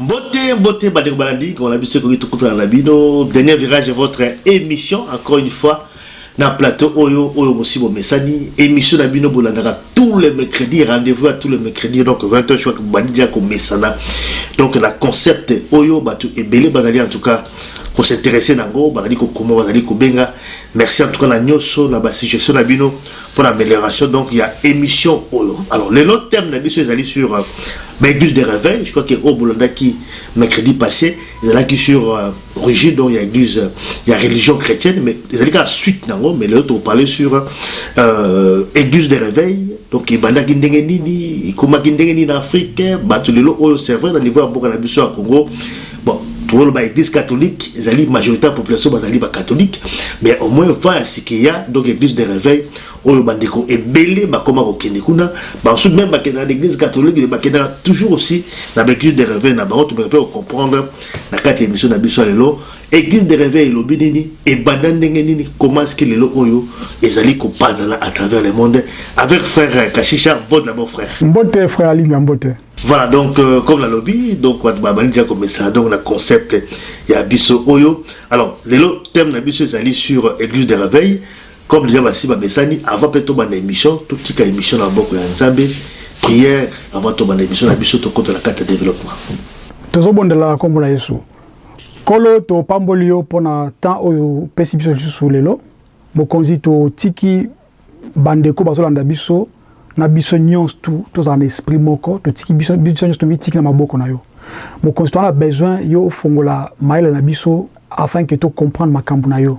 Mbote, mbote, bandeko balandi, on a biso ekoki tokutana na bino. Dernier virage, votre émission, encore une fois, na plateau Oyo, Oyo Mosibo Messani. Émission na bino, bolandaka tous les mercredis, rendez-vous à tous les mercredis, donc 20h, je crois que Bandi déjà comme Messana. Donc, la concept Oyo, Batu Ebele Bazali, en tout cas, ko s'interesser na yango bazali ko koma bazali ko benga merci en tout cas na nioso na ba suggestion na bino pour l'amélioration donc ya emission oyo alors lelo thème na biso ezali sur euh, ba église de réveil je crois que oyo bolandaki mercredi passé ezalaki sur euh, origine donc ya église euh, ya religion chrétienne mais ezali kaka suite na yango mais lelo tokoparle sur euh, église de réveil donc ebandaki ndenge nini ekomaki ndenge nini na afrique bato lelo oyo c'est vrai na niveau ya mboka na biso ya congo Bon, tolo ba église catholique ezali majorité ya population bazali ba catholique mais au moins vent ya sike ya donc église de réveil oyo bandeko ebele bakoma kokende kuna basusu même bakendaka na église catholique mais bakendaka toujours aussi na ba église de réveil na bango tomeka mpe kocomprendre na kati ya émission na biso ya lelo église de réveil elobi nini ebanda ndenge nini comment ce que lelo oyo ezali kopanzana à travers le monde avec frère kashisha bon d'abord frère mbote frère alimia mbote Voilà donc euh, comme la lobby donc bato babandi deja komesana donc na concept ya biso oyo alors lelo thème na biso ezali sur église de réveil comme déjà basi bamesani avant mpe tobanda émission totika émission na maboko ya nzambe prière avant tobanda émission na biso tokota na kati ya développement tozobondela na nkombo na yesu nkolo topamboli yo mpo na temps oyo opesi biso lisusu lelo mokonzi totiki ba ndeko bazo landa biso na biso nionso tu tozala na esprit moko totiki biso biso nionso tomitiki na maboko na yo mokonzi toza na besoin yo ofongola mayele na biso afin que to comprendre makambu na yo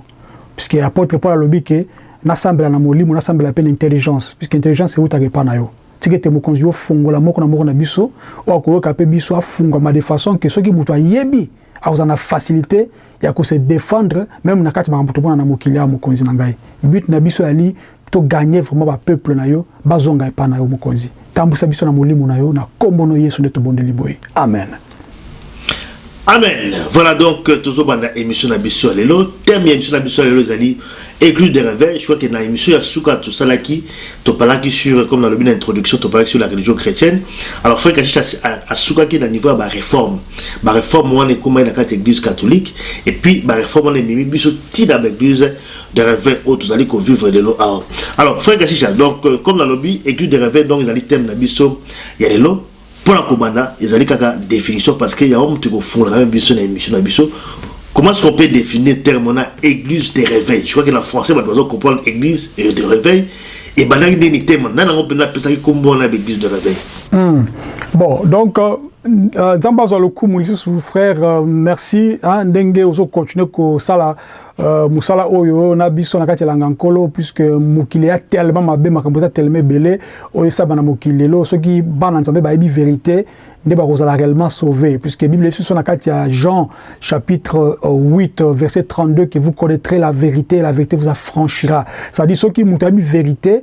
puisque apotre Paul alobi que nasambela na molimo nasambela pe na intelligence puisque intelligence ewutaka epa na yo tika ete mokonzi yo fongola moko na moko na biso oyo akoyoka pe biso afungwama de façon que soki mutu ayebi akozala na facilite ya ko se defendre meme na kati makambo tomona na mokili awa mokonzi na ngai but na biso yali to gagner vraiment ba peuple na yo bazonga epa na yo mokonzi tambusa biso na molimo na yo na kombo no yesu nde tobondeli boye amen amen voilà donc tozobanda émission na biso ya lelo thème ya émission na biso ya lelo ezali Ecluse de reveil, je crois que na emission ya suka tosalaki, topalaki sur, comme nalobi na introduction, topalaki sur la religion chrétienne. Alors frère Kashisha asukaki na niveau ya ba réformes. Ba réformes wana ekomaki na kati église catholique et puis ba réformes wana ememi biso ti na ba église de reveil oyo tozali ko vivre lelo awa. Alors frère Kashisha, donc euh, comme nalobi église de reveil donc ezali thème na biso ya lelo. Pona kobanda ezali kaka definition parce que yango mutu ekofungolaka meme biso na emission na biso comment ce qu'on peut definir terme wana eglise de reveil je crois que na français batu bazo comprendre eglise et de reveil ebandaki nde ni terme nani yango mpenza apesaki kombo wana ya eglise de reveil hmm. bon donc euh, euh, nzambe azwa lokumu lisusu frère euh, merci ndenge ozo continuer kosala Euh, musala oyo na biso na kati ya langa nkolo puisque mokili ya tellement mabe makambo eza tellement ebele oyo esaba na mokili lelo soki bana nzambe bayebi verité nde bakozala réellement sauvé puisque bible biso na kati ya jean chapitre 8 euh, verset 32 que vous connaîtrez la vérité la vérité vous affranchira c'est-à-dire soki moto ayebi vérité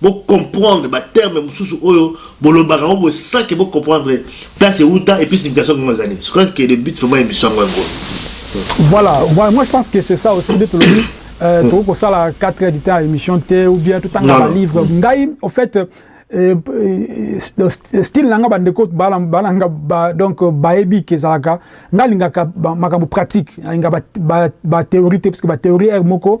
Bo comprendre ba termes mususu oyo bo lobaka yango boye sans que bo comprendre place ewuta et puis signification nango eza nini. Ce crois que le but vraiment ya emission yango yango. Voilà, voilà moi je pense que c'est ça aussi nde tolobi euh, tokoki kosala 4 heures du temps ya emission te ou bien totanga ba livre ngai au fait Euh, euh, style nanga bandeko balanga ba, donc euh, bayebi ke ezalaka nga alingaka makambo pratique alinga bathéorie ba, ba te parce que bathéorie ere moko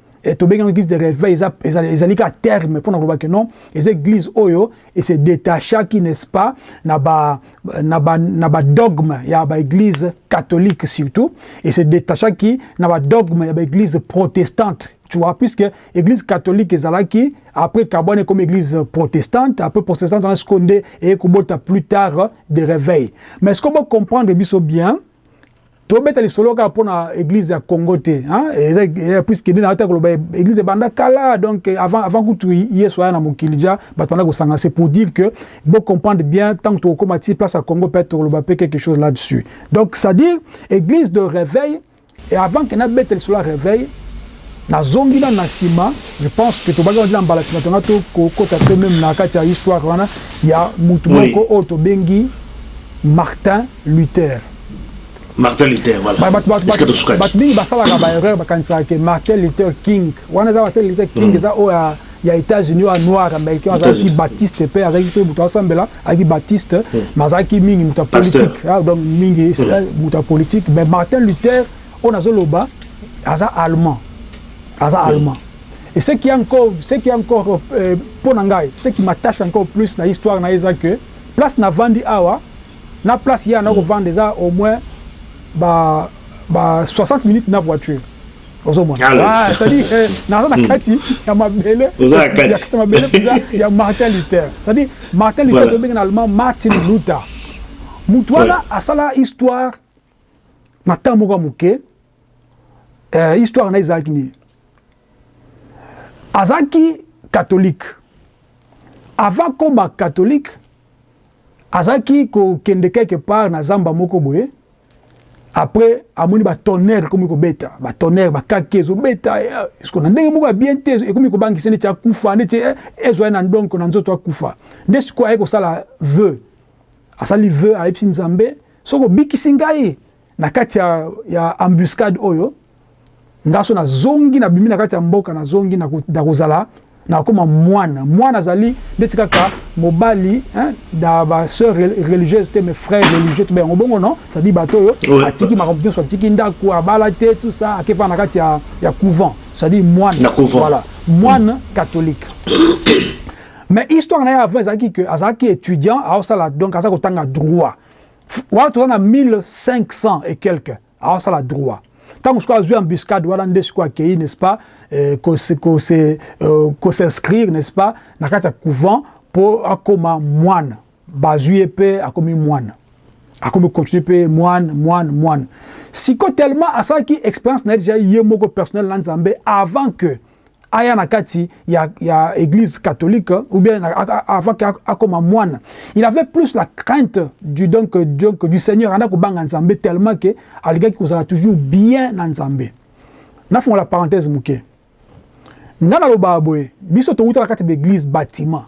et tobengi yango église de réveil eza ezali ka terme mpo na koloba ke non eza église oyo et se détachaki n'est-ce pas na ba na ba na ba dogme ya ba église catholique surtout et se détachaki na ba dogme ya ba église protestante tu vois puisque église catholique ezalaki après kabwane comme église protestante après protestante wana sikoyo nde eye kobota plus tard de réveil mais sikoyo bo comprendre biso bien To beta lisolo kaka pona eglise ya Congo te hein eza ya plus kende na ata koloba eglise banda kala donc avant avant kutu Yesu aya na mokili ja batu banda kosanga c'est pour dire que bo comprendre bien tango toko koma ti place ya Congo peut-être tokoloba pe quelque chose là dessus donc c'est à dire eglise de reveil et avant que na beta lisolo ya reveil na zongi na na sima je pense que tobaki wana ti na mbala sima tonga to kokota pe meme na kati ya histoire wana ya mutu moko oyo tobengi Martin Luther. Martin Luther voilà. Ba, bat, bat, bat, Est-ce que bato mingi basalaka ba erreur bakanisaka que Martin Luther King wana eza Martin Luther King mm. eza oyo ya ya États-Unis oyo noir américain azalaki Baptiste mpe azalaki mpe moto asambela azalaki Baptiste mm. mais azalaki mingi moto ya politique ah, donc mingi mm. eh, moto ya politique mais Martin Luther oyo nazoloba aza allemand aza allemand et ce qui est encore ce qui est encore euh, mpo na ngai ce qui m'attache encore plus na histoire na ye eza que place na vandi awa N'a place ya nako vanda eza au moins ba ba 60 minutes n'a voiture ozo mona ah ça dit naza na kati ya mabele ya kati ya mabele penza ya Martin Luther ça dit Martin Luther tobengi na allemand Martin Luther mutu wana asala histoire Na temps moko ya moke, eh, histoire na ye ezalaki nini? Azalaki catholique. Avant akoma catholique, azalaki kokende quelque part na zamba moko boye, après amoni ba tonnerre ekomi kobeta, ba tonnerre ba kake ezobeta, eh, esko na ndenge moko ya bien te, ekomi kobangisa neti akufa, neti eh, ezwa ye na ndonko na nzoto akufa. Nde sikoyo aye kosala vœux. Asali vœux, ayebisi Nzambe, Soki obikisi ngai na kati ya, ya embuscade oyo, ngai soki nazongi, nabimi na kati ya mboka, nazongi, nako, nakozala, nakokoma mwana. Mwana azali ndeti kaka mobali, hein, na ba soeur religieuse te, mais frère religieux, tobenga yango bongo, non? C'est à dire bato oyo atiki makambo nionso, atiki ndaku, abala te, tout ça, ake fanda na kati ya, ya couvent, c'est à dire mwana, voilà, mwana catholique. Mais histoire naye avant ezalaki que azalaki etudiant aosala donc aza kotanga droit wana toza na 1500 et quelque aosala droit tango sikoyo azwi embuscade wana nde sikoyo akeyi n'est-ce pas euh, ko se ko se euh, ko s'inscrire n'est-ce pas na kati ya couvent po akoma mwana Bazui ye pe akomi muana. Akomi continue pe muana muana muana. Siko tellement asalaki experience na ye dejà ye moko personnel na Nzambe avant que aya na kati ya ya eglise catholique ou bien avant que akoma muana. Il avait plus la crainte du donc donc du Seigneur anda kobanga Nzambe tellement que alingaki kozala toujours bien na Nzambe. Na fongola parenthèse muke. Nga na loba boye biso towuta na kati ba eglise batiment.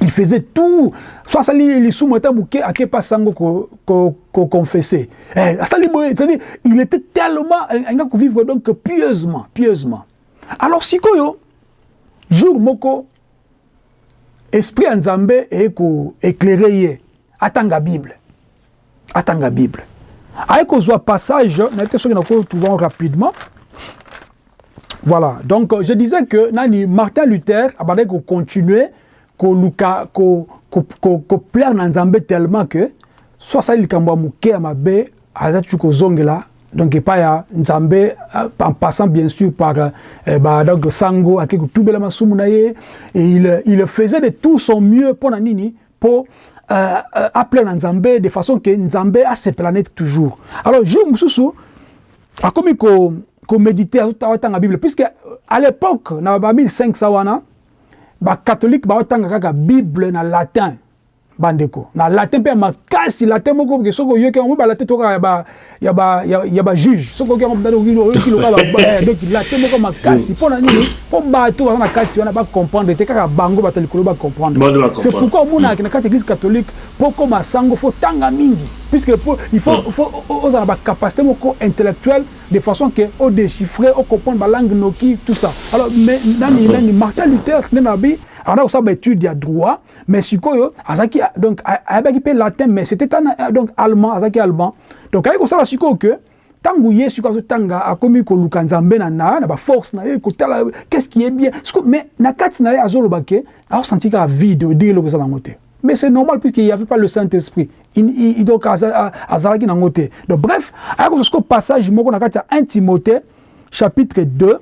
il faisait tout so asali lisumu ata moke akepa sango koconfesse ko, ko eh, asali boye c'est-à-dire il était tellement alinga kovivre donc pieusement pieusement alors sikoyo jour moko esprit ya nzambe eye koeclaire ye atanga bible atanga bible aye kozwa passage nayebi te soki nako trouve yango rapidement voilà donc je disais que nani martin luther abandaki kocontinue koluka koplaire ko, ko na nzambe tellement que so asali likambo ya moke ya mabe aza tutu kozongela donc epai ya nzambe euh, en passant bien sûr par euh, ba, donc sango ake kotubela masumu na ye il, il faisait de tout son mieux mpo na nini po euh, euh, apela na nzambe de façon ke nzambe asepela neti toujours alors jour mosusu akomi ko komédite azotanga bible puisque euh, à l'époque na ba 1500 wana bacatholique baotanga kaka bible na latin bandeko na latin mpe ya makasi latin moko soki oyoki yango balatin tokaka ya ba ya, ya ba juge soki oki yango oki oki loka ba eh, donc la te moko makasi pona nini po bato baza na kati wana ba comprendre te kaka bango bato likolo ba comprendre c'est pourquoi omona na kati église catholique po koma sango faut tanga mingi puisque po il faut mm. faut ozala ba capacité moko intellectuelle de façon que au déchiffrer au comprendre ba langue noki tout ça alors mais nani mm. nani Martin Luther nani abi ana osala ba étude ya droit mais sikoyo azaki donc ayebaki pe latin mais c'était un euh, donc allemand azaki allemand donc ayi kosala sikoyo que tangu ye sikoyo azotanga akomi koluka nzambe na na na ba force na ye kotala qu'est-ce qui est bien sikoyo mais na kati na ye azoloba ke aosanti kaka vide odire eloko eza nango te mais c'est normal puisqu'il n'y avait pas le Saint-Esprit. Donc, azalaki na ngote. Donc, bref, ayako sikoyo passage moko na kati ya 1 Timothée chapitre 2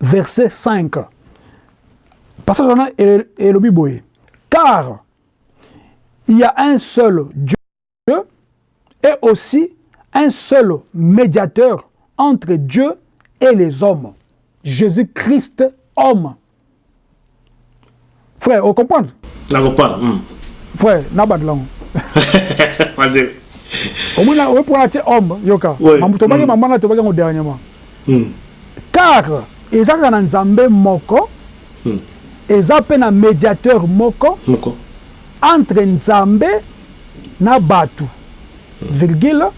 verset 5 parce ai biboué. Car il y a un seul Dieu et aussi un seul médiateur entre Dieu et les hommes. Jésus-Christ, homme. Frère, o comprendre? Na comprendre. Mm. Frère, na bandela ngo. Bandela. Omona oyo pona tie homme yoka. Oui. Mamu tobaki mm. maman na tobaki ngo dernièrement. Mm. Car ezaka na Nzambe moko. Mm. Eza pe na médiateur moko. Moko. Entre Nzambe na batu. Mm. Virgule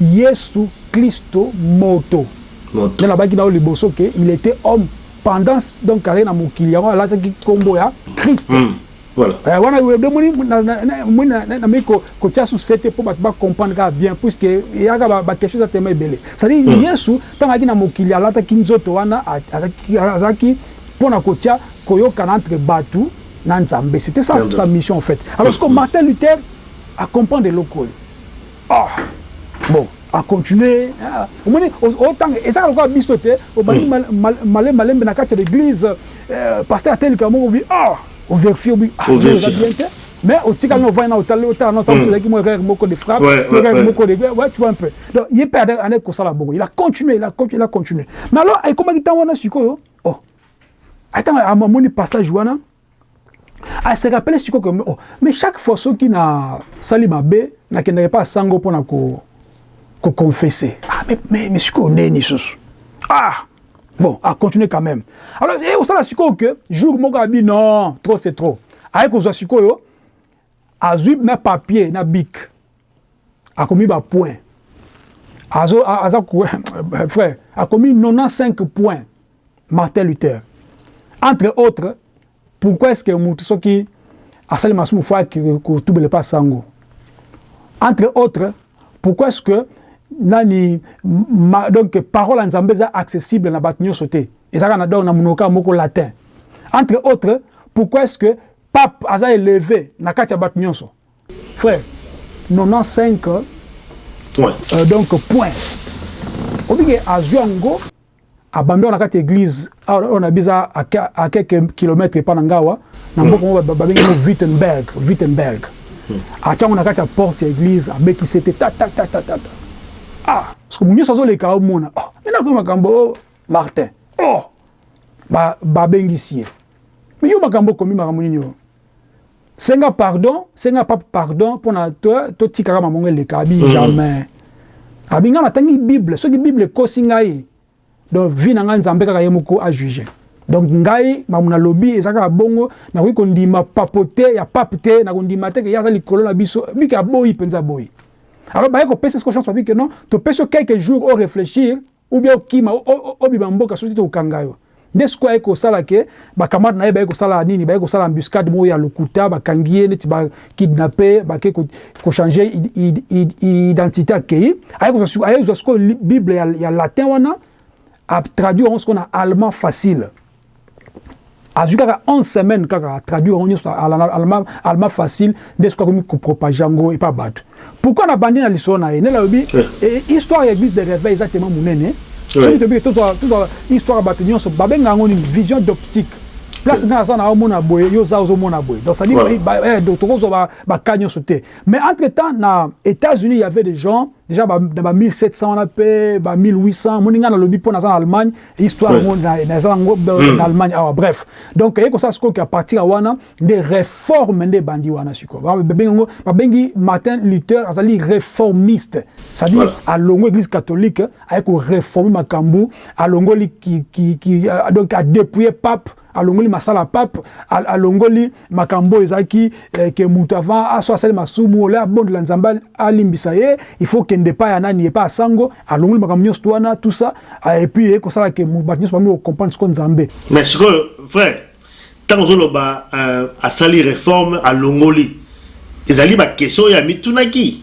Yesu Christo moto. Moto. Nalabaki na yo liboso que il était homme. Pendant donc azali na mokili yango alataki kombo ya Christ. Mm. Voilà. Euh, wana demoni namei kotia su sete mpo bato bacomprendre kaka bien puisque eyaka baquestion eza tema ebele cestadire mm. yesu ntango ayaki na mokili alataki nzoto wana azalaki mpo na kotia koyokana entre bato na nzambe c'était ça sa mission en fait alors siko mm. martin luther acomprendre eloko oyo Ah bon a continuer ah, omoni otanga ezaka lokola biso te obandi hmm. male malembe na kati ya l'église euh, pasteur ateli kamo obi ah o vérifier obi ah eza bien te mais otikali na ovandi na otali otala na otango ozalaki mwa kaka moko de frappe to kaka moko de ouais tu vois un peu donc ye mpe ane kosala bongo il a continué il a continué il a continué mais alors ekomaki ntango wana sikoyo oh atanga amoni passage wana a se rappelle siko que oh, mais chaque fois soki na sali mabe na kendaka pas sango pona ko ko confesser ah mais mais, mais siko ndeni susu ah bon a continuer quand même alors et eh, au sala siko que jour moko abi non trop c'est trop aye ko zwa siko yo azwi na papier na bic akomi ba points azo aza frère akomi 95 points Martin Luther entre autres pourquoi est-ce que mutu soki asali masumu fwa kotubele pa sango entre autres pourquoi est-ce que nani ma, donc parole ya Nzambe eza accessible na bato nyonso te ezalaka na donc na monoka moko latin entre autres pourquoi est-ce que pape aza eleve na kati ya bato nyonso Frère 95 point euh, donc point obike azwi yango abambi wana kati église oyo na biza à quelques kilomètres epa na ngawa na mboka moko babengi yango Wittenberg Wittenberg hmm. atya yango na kati ya porte ya église abeti sete tatatatata ah soki moto nyonso azoleka omona oh mena koyi makambo oh, Martin oh babengisi ye yo makambo okomi makambo nini oyo oh? Senga pardon, senga pape pardon pona to tika kaka maman eleka abi mm. jamais. Abi nga natangi Bible, soki Bible ekosi ngai donc vie na ngai Nzambe kaka ye moko a juge. Donc ngai mamu na lobi ezaka bongo na ko kondima papote ya pape te na kondima te ke yaza likolo na biso bike aboyi penza boyi. Alors baye ko pesa ko chance papi que non, to pesa quelques jours au réfléchir ou bien okima obima mboka soki te toko kangayo nde sikoyo aye kosala ke ba camarade naye baye kosala nini baye kosala embuscade moko ya lokuta bakangi ye neti ba kidnape bake ko change identite akeyi aye kozwa sikoyo aye kozwa sikoyo bible ya latin wana a traduire yango sikoyo na allemand facile azwi kaka 11 semaine kaka atraduire yango nyonso alma facile nde soki akomi kopropage yango epa bato pourkui na bandi na lisolo na ye nde nalobi eh. eh, histoire ya église de réveil eza tema monene soki tobi tozwa histoire ya bato nyonso babenga yango nini vision d'optique place nga naza na omona boye yo oza ozomona boye donc cestadire eh, tokozwa baka nyonso te mais entre temps na états-unis y avait des gens deja ba, na ba 1700 wana pe ba 1800 moni nga nalobi mpo naza na allemagne histoire yango oui. naza na yango mm. na allemagne awa bref donc eye kosala sikoyo ke apartir ya wana nde reforme nde ebandi wana sikoyo babengi yango babengi martin luther azali reformiste c'est-à-dire voilà. alongo église catholique aye koreforme makambo alongoli ki, ki, ki, euh, donc adepouye pape alongoli masala ya pape alongoli makambo ezalaki eh, ke moto avant aso asali masumu ole abondela nzambe alimbisa ye il faut kende epai ya nani epai ya sango alongoli makambo nyonso to wana tout ça ah, et puis ekosala ke bato nyonso bambi kocomprendre siko nzambe mais sikoyo frère ntango ozoloba euh, asali reforme alongoli ezali baquestion oyo amitunaki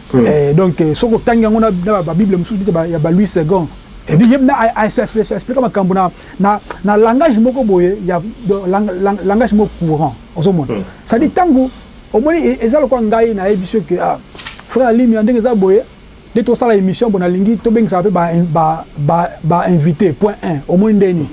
Ee, donc, soki otangi yango na, na ba-Bible mosusu, peut-être ba, ya ba-Louis Segond, eh bien, ye na, a, a, a, a explika makambo na, na, na langage moko boye ya, donc, lang, lang, langage moko courant. Ozo mona? C'est-à-dire, tango, omoni, e, eza lokola ngai nayebisi yo que, ah, frère Alimia, ndenge eza boye, nde tosala emission boye, nalingi tobengisaka pe ba, ba, ba, ba invites, point un. Omoni ndenge nini?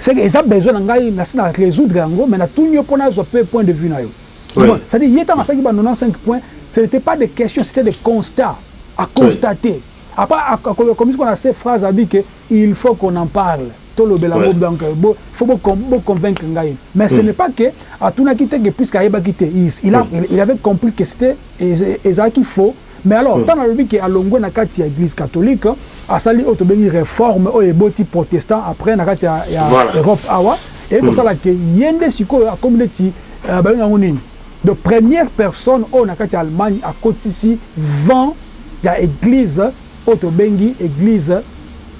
C'est que eza besoin na ngai, nasi na resoudre yango, mais natuni yo po nazwa pe point de vue na yo. Du moins, c'est à dire ye tango asalaki ba 95 points, ce n'etait pas des questions, c'etait des constats à constater. Après akomisi ko na se phrase a dit que il faut qu'on en parle, tolobela yango donc bo il faut bo bo convaincre ngai. Mais ce n'est pas que atunaki te que puisque ayebaki te, il a il avait compris que c'etait ezalaki faux. Mais alors tango alobi que alongwe na kati ya eglise catholique, asali oyo tobengi reforme oyo eboti protestant après na kati ya Europe awa, eye kosala que ye nde sikoyo akomi neti babengi yango nini? Donc première personne oyo na kati ya Allemagne akotisi vent ya eglise oyo tobengi eglise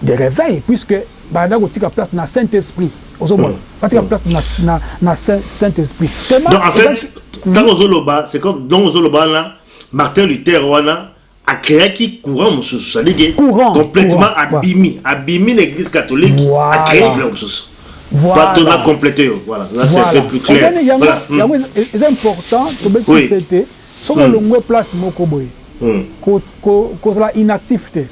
de reveil puisque banda kotika place na Saint Esprit, ozo mona? Batika place na Saint Esprit tellement eza. Donc en fait tango ozo loba c'est comme donc ozo loba wana. Martin Luther wana a creaki courant mususu ça dit que courant, complètement courant, abimi voilà. abimi na église catholique voilà. a créer biloko mususu voilà. bato na complète yo voilà là c'est voilà. plus clair Obene, yango, voilà. Hmm. yango hmm. eza important tobeti oui. sete soki hmm. olongwe place moko boye hmm. kozala ko, ko inactif te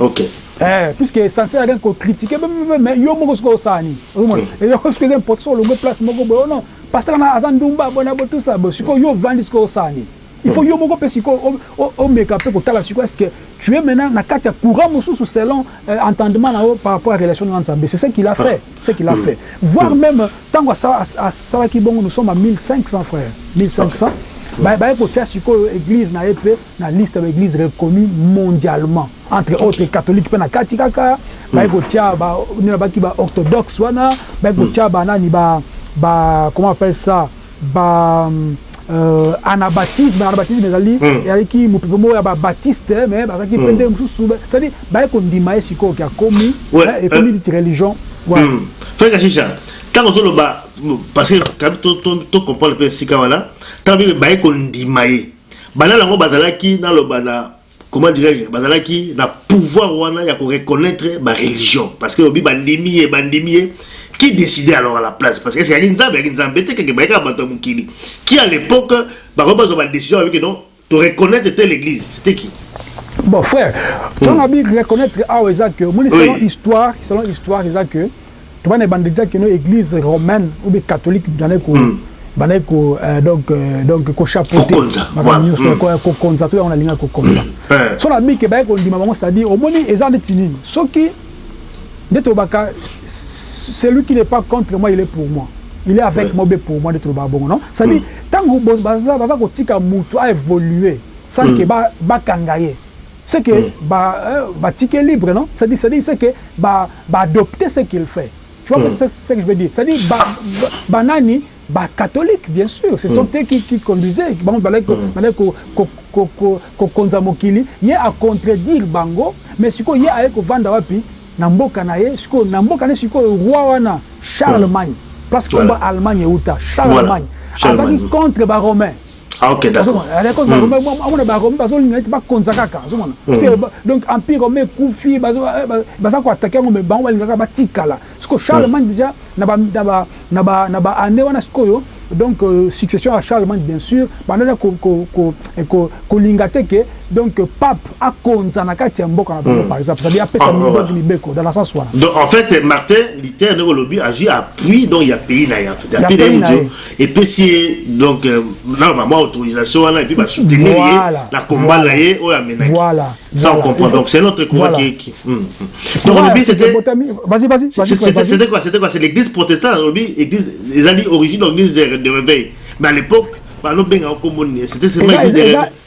Okay. Eh, puisque essentiel rien ko critiquer même mais yo moko siko osala nini? Omona. Mm. Et yo siko eza important siko longue place moko boyo non. Pasteur na aza ndumba bona bo tout ça bo siko yo vandi siko osala nini? Il faut mm. yo moko pe siko o meka pe ko tala siko est-ce que tu es maintenant na kati ya courant mususu selon euh, entendement na yo par rapport à relation na Nzambe. C'est ce qu'il a ah. fait. C'est qu'il a mm. fait. Voir mm. même tango asala ki bongo nous sommes à 1500 frères. 1500. Okay. Bah, bah, écoute, c'est quoi l'église n'a pas na liste ya ba eglises reconnues mondialement entre autres catholique mpe na kati kaka baye hmm. kotia ba nini babaki ba orthodoxe wana baye hmm. kotia ba nani ba ba comment appelle ça ba euh, anabatisme anabatisme ezali hmm. ezalaki mopepe moko ya babatiste eh, mais bazalaki mpe ndenge mosusu cestadi baye kondima ye sikoyo ke akomi eh, ekomi euh. niti religion fekashisha ntango ozoloba parce que to comprendre mpe esika wana ntango baye kondima ye Bana nango bazalaki naloba na comment dirai je bazalaki na pouvoir wana ya ko reconnaitre ba religion parce que olobi bandimi ye bandimi ye qui decide alors à la place parce que ezalaki nzambe ezalaki nzambe te keke bayekaka batu ya mokili qui à l'epoque bakoki bazua ba decision balobi que non to reconnaitre te l'eglise c'etait qui? Bon frère, tango abi reconnaitre awa eza que omoni selon histoire selon histoire eza que to bana ebanda dejà que no eglise romaine ou bien catholique bandaki ko bandaki ko donc donc ko chapeauter makambo nyonso ko ko konza to yango na linga ko konza so na bike baye ko ndima bango c'est à dire omoni eza neti nini soki nde tobaka celui qui n'est pas contre moi il est pour moi il est avec ouais. moi be pour moi de toloba bongo non ça dit mm. tango baza baza kotika mutu a évoluer sans mm. que ba bakanga ye ce que ba ba tike libre non c'est à dire ce que ba ba adopte ce qu'il fait tu vois ce ce que je veux dire c'est à dire ba ba nani ba catholique bien sur ce sont eux qui qui conduisait bango balaki ko balaki ko ko ko ko ko konza mokili ye a contredire bango mais sikoyo ye aye kovanda wapi na mboka na ye sikoyo na mboka na ye sikoyo roi wana Charlemagne place kombo Allemagne ewuta Charlemagne azalaki contre ba romain Ah, ok, d'accord. Amona ba Romains bazo linga ete bakonza kaka, ozo mona. Hmm. Donc empire Romain ekufi, bazo eh, baza ko attaquer yango mais bango balingaka batikala. Siko Charlemagne hmm. déjà na ba na ba na ba na ba année wana sikoyo donc euh, succession ya Charlemagne bien sûr, banda ko ko ko eh, ko kolinga te que donc pape akonza na kati ya mboka na bango hmm. par exemple, c'est-à-dire apesa ah, mibeko mibeko dans la sens wana. Donc en fait Martin Luther ndeko lobi azui appui donc ya pays na ya. Ya pays na ye. Epesi ye donc naba mwa autorisation wana et puis ba soutenir ye na combat na ye oyo amenaki. Ça on comprend donc c'est notre combat qui qui donc olobi c'était c'était quoi c'était quoi c'est l'église protestante olobi église ezali origine ya eglise de reveil mais à l'epoque bazo benga yango kombo nini c'était seulement eglise de reveil.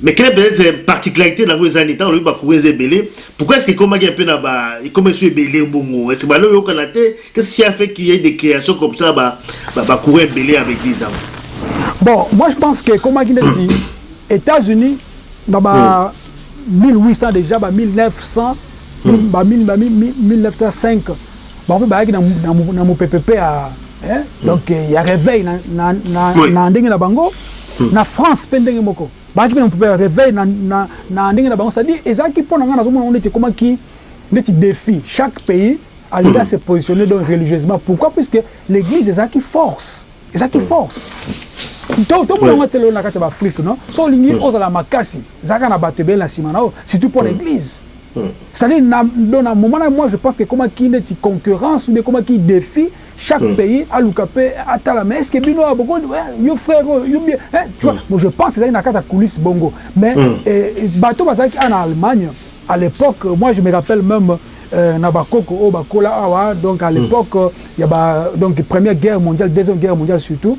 Mais quelle peut être particularité nango eza nini tango lobi ba courrier eza ebele pourquoi est-ce que ekomaki un peu na ba ekoma esu ebele bongo est-ce que balo yokana te qu'est-ce qui a fait qu'il y ait des créations comme ça ba ba, ba courrier ebele ya ba église yango bon moi je pense que ekomaki neti États-Unis na ba mm. 1800 déjà ba 1900 mm. ba 1905 Bango mpe bayaki na mopepe mpe ya donc ya reveil na ndenge na bango. Na France mpe ndenge moko, bayaki mpe na mopepe ya reveil na ndenge na bango. C'est à dire ezalaki mpo na ngai nazomona yango neti ekomaki neti defi, chaque pays alingi a se positionner donc religieusement. Pourquoi? Puisque l'eglise ezalaki force, ezalaki force. Tomona yango ata lelo na kati ya ba Afrique, non? Soki olingi ozala makasi, zalaka na bato ebele na nsima na yo, surtout mpo na eglise. C'est à dire na donc na moment na moi je pense que ekoma ki neti concurrence ou bien ekoma ki defi chaque mm. pays aluka pe atala mais est-ce que bino ah, boko eh, yo frère oh, yo bien hein tu vois mm. bon je pense ezali na kata coulisse bongo mais mm. eh, eh bato bazalaki en Allemagne à l'époque moi je me rappelle même euh, na bakoko oyo oh, bakola awa ah, donc à mm. l'époque mm. ya ba donc première guerre mondiale deuxième guerre mondiale surtout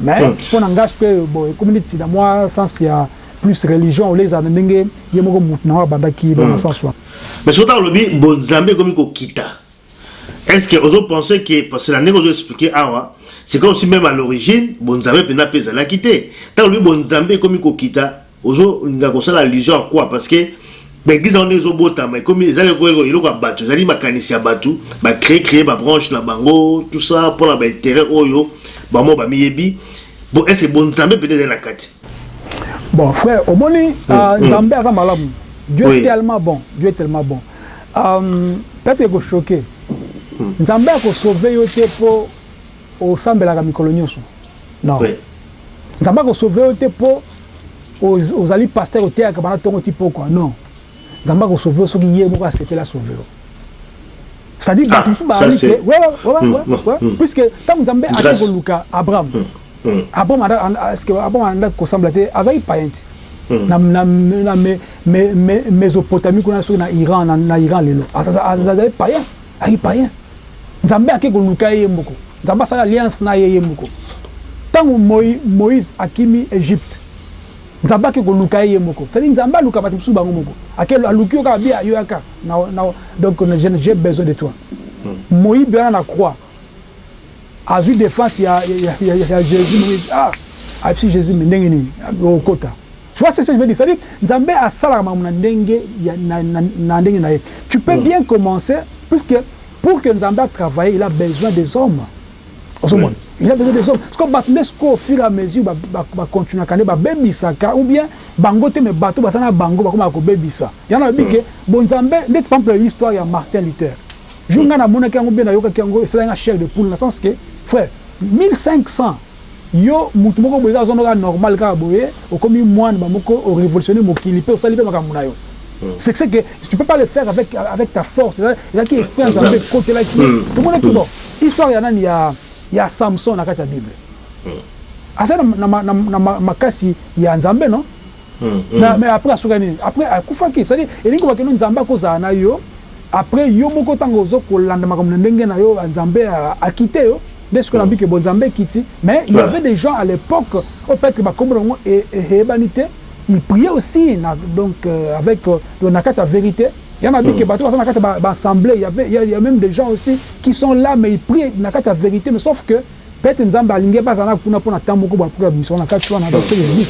Mais hmm. pona nga ce que bon ekomi neti na mwa sens ya plus religion au leza na ndenge ye moko mutu na abandaki dans hmm. sens wa mais sota olobi bon nzambe ekomi kokita est-ce que ozo penser que parce que na ndenge ozo expliquer awa c'est comme si même à l'origine bon nzambe pena pe ezalaki te ta olobi bon nzambe ekomi kokita Ozo linga ko sala allusion à quoi parce que ba eglise yango nde ezo botama ekomi eza lokola eloko ya batu ezali makanisi ya batu ba cree cree ba branche na bango tout ça pona ba interet oyo bango moko ba miyebi bon est ce que bo nzambe penza ezali na kati? Bon frère omoni nzambe aza malamu Dieu est tellement bon Dieu est tellement bon peut etre eko choque nzambe ako sauve yo te po Osambelaka mikolo nionso? Non. Oui. Nzambe ako sauver yo te po ozali pasteur oteyaka banda tongo ti pokwa. Non. Nzambe ako sauver yo soki ye moko asepeli a sauver yo. Ça dit bato ah, mosusu bayebi te. Ouais ouais ouais ouais. Mm, mm, ouais. Mm. Puisque tango Nzambe akende koluka Abraham. Abraham anda est-ce que Abraham anda kosambela te azali païen te. Na na na me me Mesopotamie kuna soki na Iran na Iran lelo. Azali païen. Ayi païen. Nzambe ake koluka ye yemoko. Nzambe asali alliance na ye yemoko. Tango Moïse akimi Egypte, Nzambe ake koluka ye yemoko. C'est à dire Nzambe aluka batu mosusu bango moko. Ake aluki yo kaka bien ayo yaka na na donc j'ai besoin de toi. Moyibi wana na croix azui defense ya ya ya Jesus ah absi Jesus mais ndenge nini okota. Tu vois ce que je veux dire? C'est à dire Nzambe asalaka makambo na ndenge ya na ndenge na ye. Tu peux bien commencer puisque pour que Nzambe a travailler il a besoin des hommes. Ozo mona? Il a besoin des hommes. Sikoyo bato nde sikoyo au fur et à mesure ba ba continuaka nde ba bebisaka ou bien bango te mais bato baza na bango bakomaka ko bebisa. Yango na lobi que bo Nzambe ndeti par exemple histoire ya Martin Luther. Jour nga na monaki yango ou bien na yokaki yango esalaki nga chair de poule na sens que frère 1500 Yo mutu moko boye kaka oza kaka normal kaka boye okomi muana ba moko o revolutionne mokili pe osali pe makambu nayo ce ce que tu peux pas le faire avec avec ta force eza ezalaki esprit ya nzambe ekotelaki ye tomonaki bon histoire ya nani ya ya Samson na kati ya bible aza na na makasi ya nzambe non Na mais après asukaki nini? Après akufaki c'est à dire elingi koloba que no Nzambe akozala na yo après yo moko tango ozo kolanda makambo na ndenge na yo Nzambe a quitter yo nde sikoyo nalobi que bon Nzambe ekiti mais il y avait des gens à l'epoque oyo peut etre ba kombo na bango eyebani te ils priaient aussi na donc avec na kati ya verite ya nalobi que bato baza na kati ya ba assemblee il y avait il ya meme des gens aussi qui sont là mais ils prient na kati ya verite mais sauf que Peut-etre nzambe alingi bazala na kuna pona temps moko ba koki babimisa ngo na kati wana ba se lobi.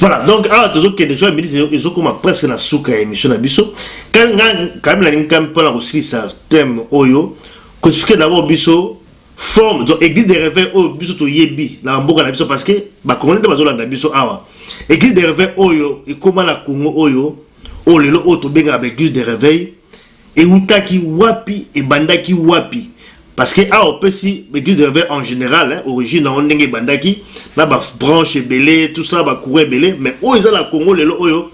Voilà donc awa tozo kende sur la minute ezo koma presque na suka ya emission na biso. Quand nga quand même nalingi quand même pona kosilisa thème oyo ko expliquer d'abord biso forme donc église de réveil oyo biso toyebi na ba mboka na biso parce que ba congolais nde bazo landa biso awa église de réveil oyo ekoma na Congo oyo oyo lelo oyo tobengaka ba église de réveil Ewutaki wapi ebandaki wapi parce que awa opesi eglise de reveil en general origine nango ndenge ebandaki na ba branche ebele tout ça ba courant ebele mais oyo eza na congo lelo oyo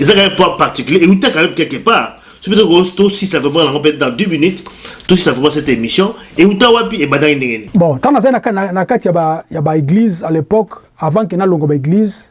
eza quand meme pas particulier ewuta quand meme quelque part soki pe tosisa vraiment nango peut dans 10 minutes tosisa vraiment cette emission ewuta wapi ebandaki ndenge nini. Bon tango nazali na kati ya ba ya ba eglise à l'epoque avant que nalongwa ba eglise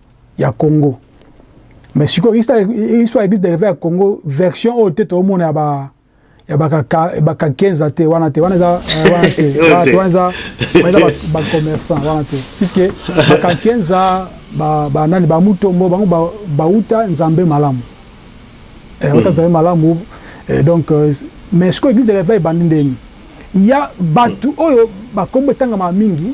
ya Congo mais siko histoire histoire eglise de ya Congo version oyo te to mona ya ba ya baka baka kenza te wana te wana za eh, wana te wana te wana za wana ba ba commerçant wana te puisque baka kenza ba ba nani ba mutombo bango ba bauta nzambe malamu eh bauta hmm. nzambe malamu eh, donc euh, mais siko eglise de l'éveil bandi ndeni ya batu oyo bakombo etangama mingi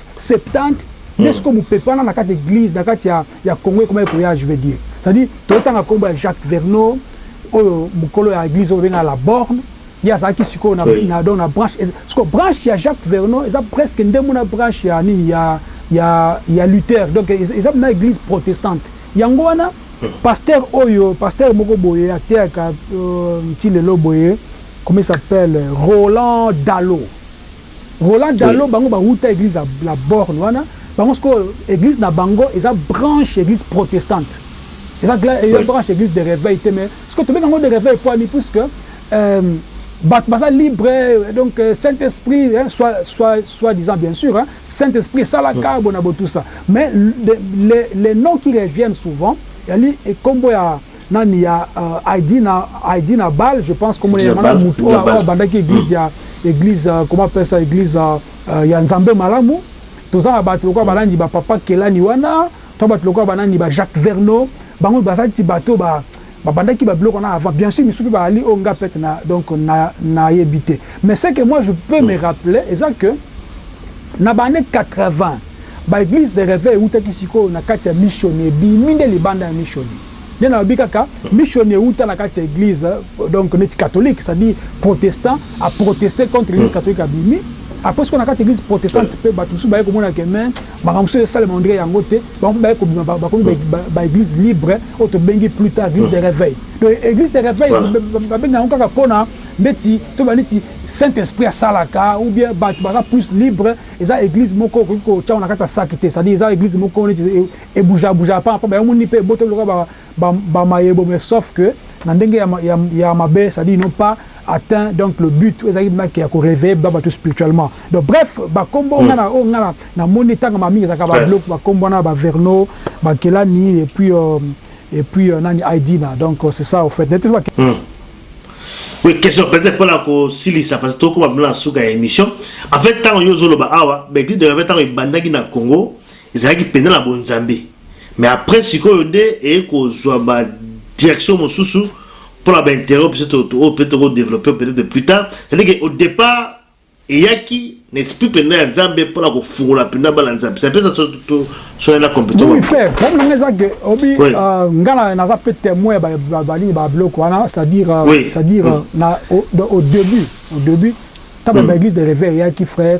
Septante nde sikoyo mopepana na kati ya eglise na kati ya ya Congo ekomaki koya je veux dire c'est à dire tozo tanga kombo ya Jacques Verneau oyo mukolo ya eglise oyo babengaka la borne ye azalaki sikoyo na na donc na branche sikoyo branche ya Jacques Verneau eza presque ndembo na branche ya nini ya ya ya Luther donc eza na eglise protestante yango wana pasteur oyo pasteur moko boye ateyaka ti lelo boye comment il s'appelle Roland Dalo Roland dalo bango ba wuta eglise ya la borne wana bango sikoyo eglise na bango eza branche ya eglise protestante eza eza branche ya eglise de reveil te mais sikoyo tobengi yango de reveil puani puisque batu baza libre donc saint esprit soit soit soit disant bien sur saint esprit esalaka boye na boye tout ça mais les les noms qui reviennent souvent ezali kombo ya Nani ya Heidi na Heidi na bal je pense kombo naye wana mutu oyo abandaki eglise ya eglise comment appelle ça eglise ya nzambe malamu toza na batu lokola banani ba papa kelani wana to batu lokola banani ba Jacques Verno bango baza neti batu ba babandaki ba biloko wana avant bien sur misusu pe bazali oyo nga pete na donc na nayebi te mais ce que moi je peux me rappeler eza que na ba annee 80 ba eglise de reveil ewutaki sikoyo na kati ya mission ebimi nde libanda ya mission Nde nalobi kaka mission ewuta na kati ya eglise donc neti catholique c'est à dire protestant a proteste contre eglise catholique abimi après sikoyo na kati ya eglise protestante pe batu mosusu baye komona que mais makambo mosusu esalema on dirait yango te bango pe baye kobima bakomi ba eglise libre oyo tobengi plus tard eglise de reveil donc eglise de reveil babenga yango kaka pona neti toba neti saint esprit asalaka ou bien batu baza plus libre eza eglise moko okoki kotia yango na kati ya sac te c'est à dire eza eglise moko neti E bougeaka bougeaka pamba pamba yango omoni pe e botoli lokola ba ba mayebo mais sauf que na ndenge ya ya ya mabe c'est à dire ils n'ont pas atteint donc le but oyo ezalaki donc ya ko reveiller ba batu spirituellement donc bref ba kombo nga na oyo nga na na moni etangama mingi ezalaka ba biloko ba kombo wana ba Verno ba Nkelani et puis et puis nani Aidina donc c'est ça au fait neti ba Oui, question peut-être pour la silisa parce que tout comme na suka ya émission. En fait, tant yo zolo ba awa, ben dit de avait tant bandaki na Congo, Ezalaki penza na bonzambe mais après sikoyo nde eye kozua ba direction mosusu pona ba interet oyo biso oyo peut toko developper peut etre plus tard c'est à dire que au depart eyaki na esprit penza ya nzambe pona kofungola penza bana nzambe c'est un peu ça soki na completement oui frère problème eza que obi oui. euh, nga na naza peut témoin ba ba ba nini ba bloc wana c'est à dire euh, oui. c'est à dire oui. Euh, na au, au début au début taba mm. ba église de réveil yaki frère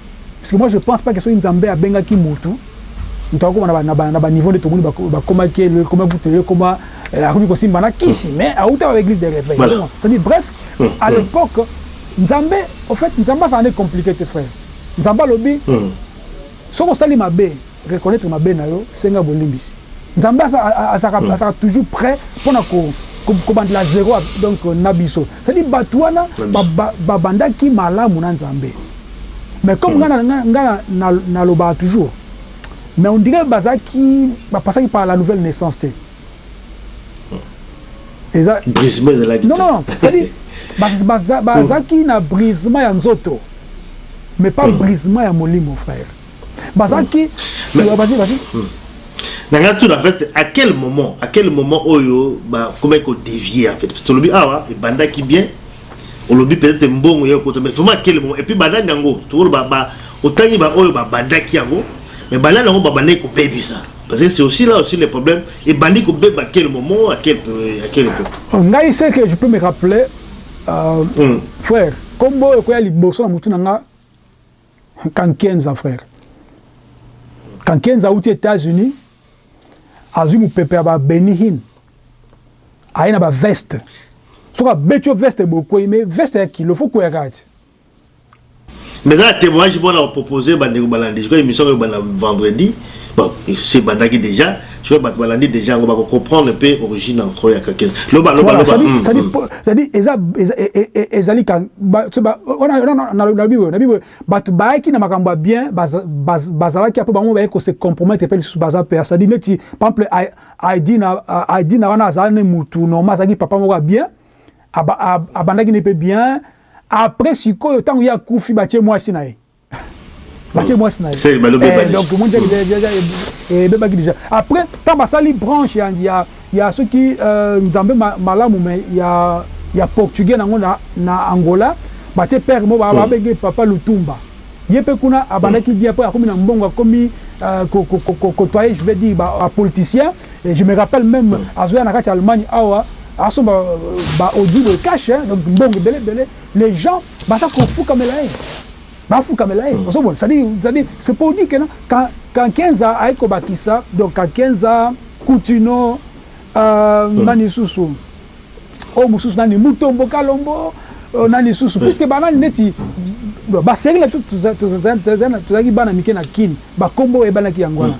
Puisque moi je pense pas que soki Nzambe abengaki mutu, mutu akokoma na ba na ba na ba niveau nde tomoni ba ba koma ke le koma kutu le koma euh, akomi kosimba na kisi mais awuta ba eglise de reveil voilà. ozomona c'est-à-dire bref à l'epoque Nzambe au fait Nzambe azala nde complique te frère Nzambe alobi soki osali mabe reconnaitre mabe na yo senga bolimbisi nzambe azalaka azalaka toujours près pona ko kobandela à zero donc na biso c'est à dire batu wana babandaki malamu na nzambe mais comme nga nga nalobaka toujours mais on dirait bazalaki bapasaki par la nouvelle naissance te eza brisement ezalaki non non c'est à dire bazalaki na brisement ya nzoto mais pas brisement ya molimo frère bazalaki vas-y vas-y hmm. nanga tout en fait à quel moment à quel moment oyo ba comment ko dévier en fait parce que tolobi awa ebandaki bien olobi peut-être mbongo ya kota mais vraiment à quel moment et puis banani yango toloba ba otangi ba oyo ba bandaki yango mais banani yango ba bandaki ko bebisa parce que c'est aussi là aussi le problème et bandi ko beba à quel moment à quel à quel époque oh, ngai c'est que je peux me rappeler euh, mm. frère comme boyo ko ya liboso na mutu na nga Kankienza frère. Kankienza auti Etats-Unis azwi mopepe ya ba Benny Hinn aye na ba veste soki abeti yo veste bokwei me veste ya kilo fo kweya kaka ti mais eza na témoignage mpona kopropose bandeko balandi sikoyo émission oyo banda vendredi bon se ebandaki déjà Soki batu balandi dejà yango bako comprendre pe origine ya nkolo ya Kakeza. Loba loba loba hum hum. Cest à eza ezali ka nalobi boye nabi boye batu bayaki na makambo ya bien bazalaki après bango baye ko se compromettre pe lisusu baza pe cest à neti par exemple Aidina Aidina wana azali ne mutu normal azalaki papa moko ya bien abandaki ne pe bien après sikoyo tango ye akufi batie muasi na ye. batie mwasi na ye eh, donc omoni ebebaki déjà après ntango basali branche ya, ya, ya soki euh, nzambe ma, malamu me ya, ya portugais nango na, na angola batie père mo hmm. babenge papa lutumba ye mpe kuna abandaki bien mpo akomi na mbongo akomi euh, kotoye je vais dire bapoliticien je me rappelle même hmm. azoya na kati ya allemagne awa asomba euh, baaudio boye cache donc mbongo ebele ebele Les gens baza kofukamela ye bafukamela ye ozo mona c'est à dire c'est pour dire que na kankienza aye kobakisa donc kankienza kutino euh nani susu oyo mususu nani mutombo kalombo euh, nani susu puisque banani neti ba série na biso tozalaki bana mike na kin ba kombo ebanaki yango wana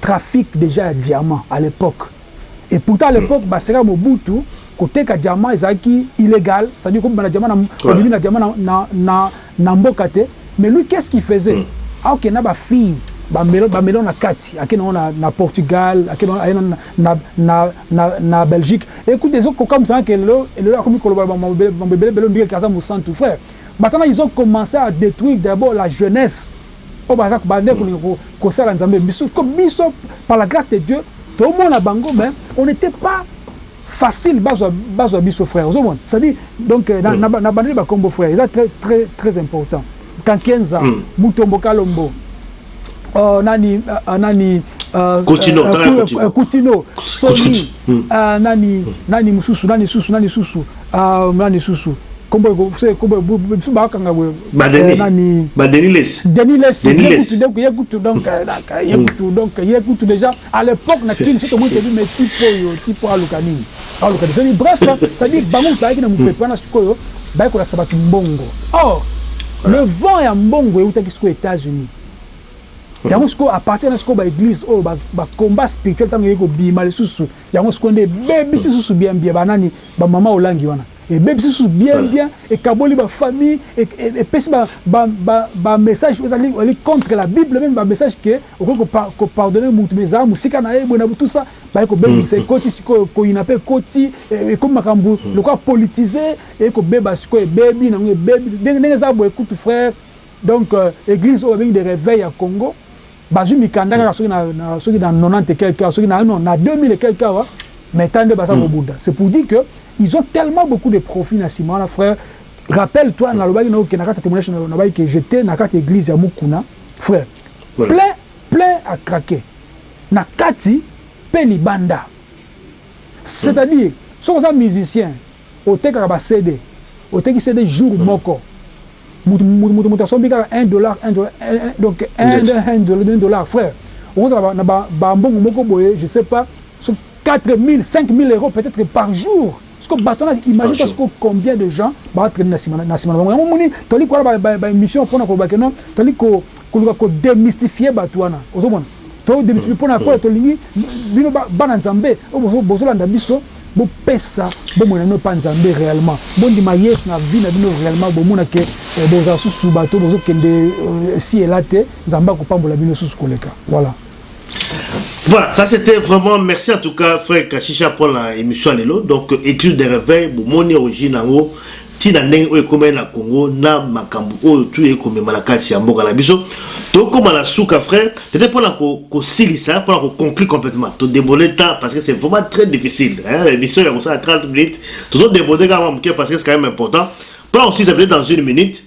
Trafic dejà ya diamant à l'epoque et pourtant à l'epoque ba sera Mobutu ko teka diamant ezalaki illegal ça veut dire ko bima na diamant na obimi na diamant na na na mboka te mais lui qu'est ce qu'il faisait? Ako kende na ba filles ba melon ba melon na kati ake nango na na Portugal ake nango aye na na na na na Belgique et kutu ezo ko kamwisa nga ke lelo lelo akomi ko loba mambo ebele mambo ebele ebele on dirait ke aza mosantu frère batana ils ont commence à detruire d'abord la jeunesse Oyo baza bande kolinga kosala nzambe biso comme biso par la grace de Dieu tomona bango mais on etait pas facile bazwa bazwa biso frère ozo mona c'est à dire donc na bandeli ba kombo frère eza très très très important kankienza mutombo kalombo euh nani euh nani euh kutino soni euh nani nani mususu nani susu nani susu Ah nani lisusu kombo eko se kombo bisu ba kanga boye ba denis eh, nani ba denis les denis les denis les donc ye kutu donc euh, donc ye mm. kutu donc ye kutu déjà à l'époque na king c'est moi qui dit mais type yo type à lukanini à lukanini c'est bref ça dit bango ba ki na mupepe na sikoyo ba ko lakisa batu mbongo or le vent ya mbongo eutaki sikoyo États-Unis yango sikoyo à partir na sikoyo ba église oyo ba combat spirituel tango ye ko bima lisusu Yango sikoyo nde ebebisi susu bien bien ba nani ba mama olangi wana ebebisi susu bien bien ekaboli ba famille epesi ba ba ba ba message oyo ezali ezali contre la bible meme ba message que okoki ko par ko pardonner mutu mais zala musika na ye boye na tout ça baye kobebisa ekoti sikoyo koyina pe ekoti ekomi makambu lokola politise eye kobeba sikoyo ebebi nango ebebi ndenge ndenge eza boye kutu frère donc eglise oyo babengi de reveil ya congo Bazui mikanda kaka soki na soki na 90 et quelques heures, soki na non na 2000 et quelques heures, mais tala nde baza ko bunda. C'est pour dire que ils ont tellement beaucoup de profits na sima wana frère. Rappelle toi na lobaki nayo que na kati ya temoignage na lobaki que j'etais na kati ya eglise ya Mukuna frère plein plein à craquer na kati pe libanda. C'est à dire soki oza musicien otekaka ba CD, oteki CD jour moko, Mutu asombi kaka un dollar un dollar donc un dollar frère okozala na ba mbongo moko boye je sais pas soki 4000 5000 euros peut etre par jour sikoyo batu wana imagine toi sikoyo combien de gens bazo traine na sima na bango yango omoni tozali kosala ba emission pona koloba que non tozali koluka ko demystifier batu wana ozo mona tozo demystifier pona tolingi bino bana nzambe oyo bozo landa biso Bo pesa bomoi na bino epa nzambe reellement bo ndima yesu na vie na bino reellement bo mona que bo zala susu bato bozo kende ci et la te nzambe ako pambola bino susu ko leka voila. Voilà ça c'etait vraiment merci en tout cas frère kashisha pona emission ya lelo donc ecluse de reveil bo moni origine yango ti na ndenge oyo ekomeli na Congo na makambu oyo tout ekomema na kati ya mboka na biso tokoma na suka frère peut-etre pona kosilisa pona ko conclure complètement to debole temps parce que c'est vraiment très difficile hein emission ya kosala 30 minutes tozo debode kaka mwa muke parce que c'est quand même important pona kosilisa peut-etre dans une minute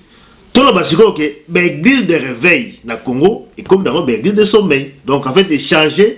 toloba sikoyo ke ba église de réveil na Congo ekomi nango ba église de sommeil donc en fait echanger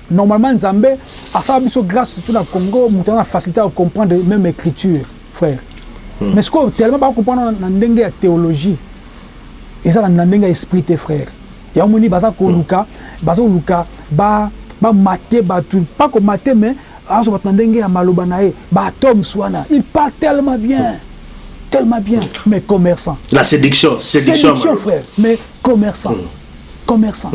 Normalement nzambe asala biso grace surtout na Congo mutu aza na facilite ya ko comprendre meme ecriture frère hmm. mais sikoyo tellement ba comprendre na ndenge ya theologie eza na ndenge ya esprit te frère ya omoni baza koluka hmm. baza koluka ba ba mate batu pas ko mate mais azo batu na ndenge ya maloba na ye ba atomes wana il parle tellement bien tellement bien hmm. mais commerçant la séduction séduction, séduction frère mais commerçant commerçant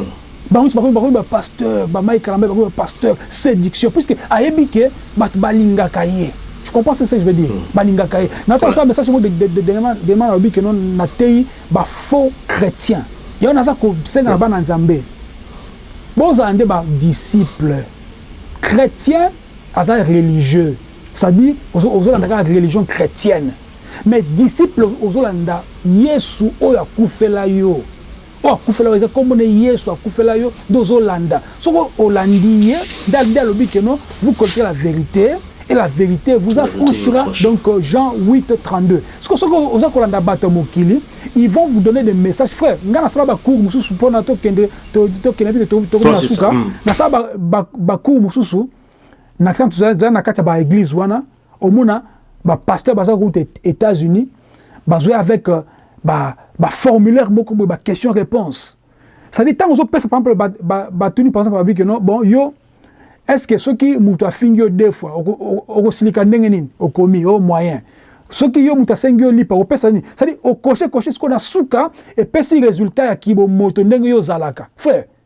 Bango nionso bakomi bakomi ba pasteurs, ba Mike Kalambay bakomi ba pasteurs, seduction puisque ayebi que batu balingaka ye. Tu comprends ce que je veux dire? Balingaka ye. Na ko sala message moko dernièrement na lobi que non na teyi ba faux chretiens. Yango naza ko senga na bana Nzambe bo zala nde ba disciples. Chretien aza religieux c'est à dire ozo landa kaka religion chretienne mais disciple ozo landa Yesu oyo akufela yo. Oyo akufela yo eza kombo naye yesu akufela yo nde ozo landa soki olandi ye nde albi alobi que no vous connaitre la verite et la verite vous affranchira donc jean huit 32 sikoyo soki oza kolanda batu ya mokili il vont vous donner des messages frère ngai nasala ba cours mususu pona tokende tokende pe tokomi na suka nasala ba cours mususu na tantu toza na kati ya ba eglise wana Omona ba pasteurs baza kouta Etats Unis bazoya avec euh, ba ba formulaire moko boye ba question reponse ça dit tango ozopesa par exemple batuni ba, ba, par exemple babi que non bon yo est ce que soki mutu afingi yo deux fois okosilika ndenge nini okomi o oh, moyen soki yo mutu asengi yo lipa opesa nini ça dit okoshe koshe siko na suka epesi resultat ya kibo moto ndenge yo ozalaka frère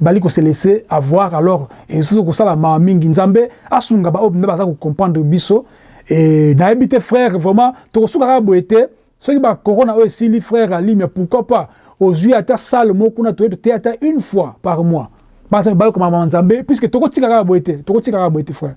bali ko se laisse avoir alors ezo kosala mawa mingi nzambe asunga ba oyo penza baza ko comprendre biso et nayebi te frère vraiment toko suka kaka boye te soki ba corona oyo esili frère Ali mais pourquoi pas ozui ata salle moko kuna toye toteya ata une fois par mois banza mibale okomaka mawa nzambe puisque toko tika kaka boye te toko tika kaka boye te frère